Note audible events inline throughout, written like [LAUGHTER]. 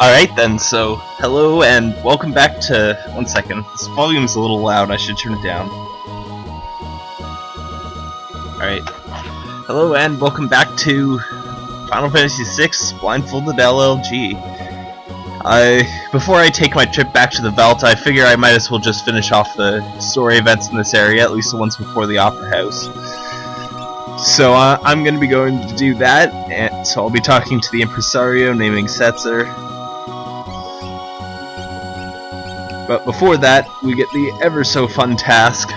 Alright then, so hello and welcome back to... One second, this volume's a little loud, I should turn it down. Alright. Hello and welcome back to Final Fantasy VI Blindfolded LLG. I, before I take my trip back to the Veldt, I figure I might as well just finish off the story events in this area, at least the ones before the Opera House. So uh, I'm going to be going to do that, and so I'll be talking to the impresario naming Setzer, But before that, we get the ever so fun task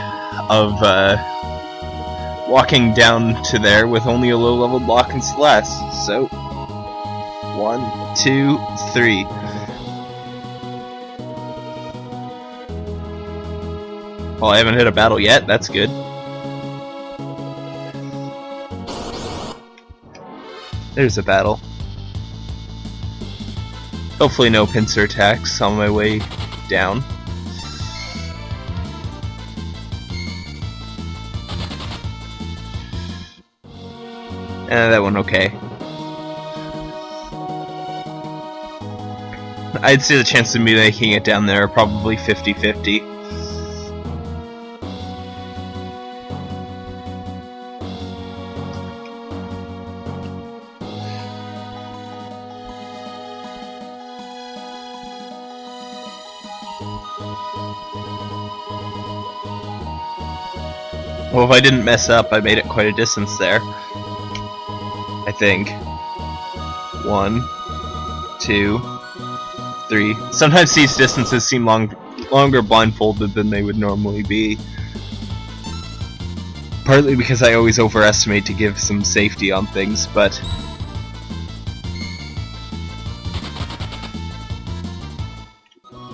of uh, walking down to there with only a low level Locke and Celes. So, one, two, three. Well, I haven't hit a battle yet, that's good. There's a battle. Hopefully no pincer attacks on my way down. Eh, that one okay. I'd say the chance of me making it down there are probably 50-50. Well, if I didn't mess up, I made it quite a distance there. I think. One, two, three. Sometimes these distances seem long, longer blindfolded than they would normally be. Partly because I always overestimate to give some safety on things, but...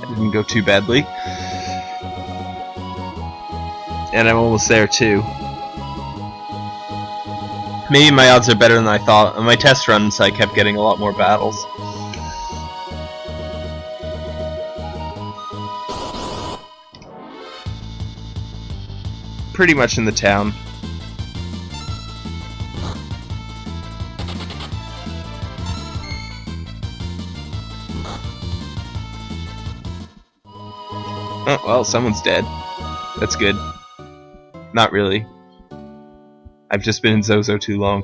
didn't go too badly and I'm almost there too. Maybe my odds are better than I thought. On my test runs, I kept getting a lot more battles. Pretty much in the town. Oh, well, someone's dead. That's good. Not really. I've just been in Zozo too long.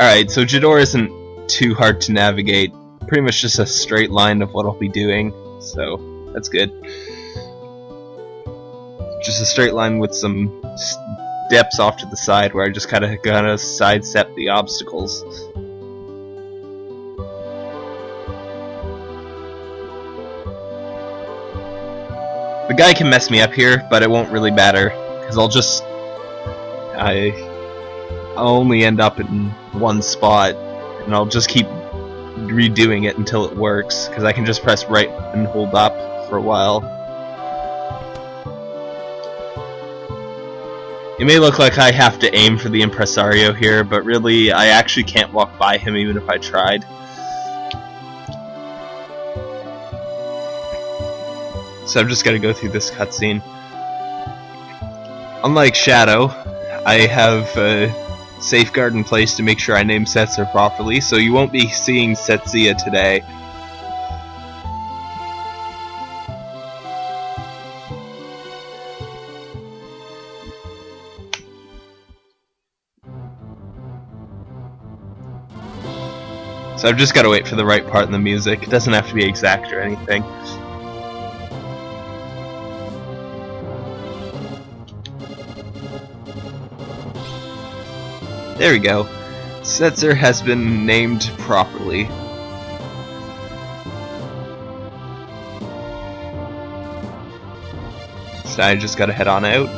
Alright, so Jidoor isn't too hard to navigate. Pretty much just a straight line of what I'll be doing, so that's good. Just a straight line with some steps off to the side where I just kind of gotta sidestep the obstacles. The guy can mess me up here, but it won't really matter, because I'll just... I... I'll only end up in one spot, and I'll just keep redoing it until it works, because I can just press right and hold up for a while. It may look like I have to aim for the impresario here, but really, I actually can't walk by him even if I tried. so I'm just gonna go through this cutscene. Unlike Shadow, I have a safeguard in place to make sure I name Setzer properly, so you won't be seeing Setsia today. So I've just got to wait for the right part in the music. It doesn't have to be exact or anything. There we go. Setzer has been named properly. So I just gotta head on out.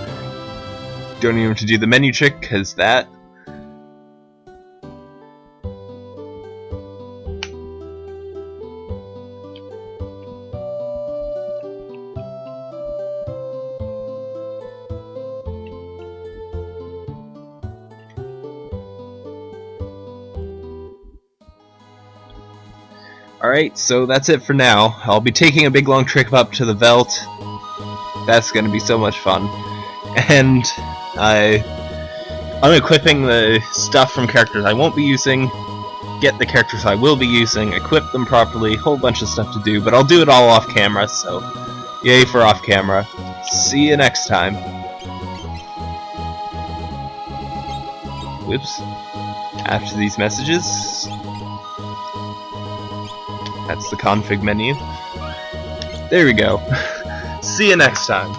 Don't even have to do the menu trick, because that Alright, so that's it for now. I'll be taking a big long trip up to the Veldt. That's gonna be so much fun. And I I'm equipping the stuff from characters I won't be using, get the characters I will be using, equip them properly, whole bunch of stuff to do, but I'll do it all off camera, so yay for off camera. See you next time. Whoops. After these messages, that's the config menu. There we go. [LAUGHS] See you next time.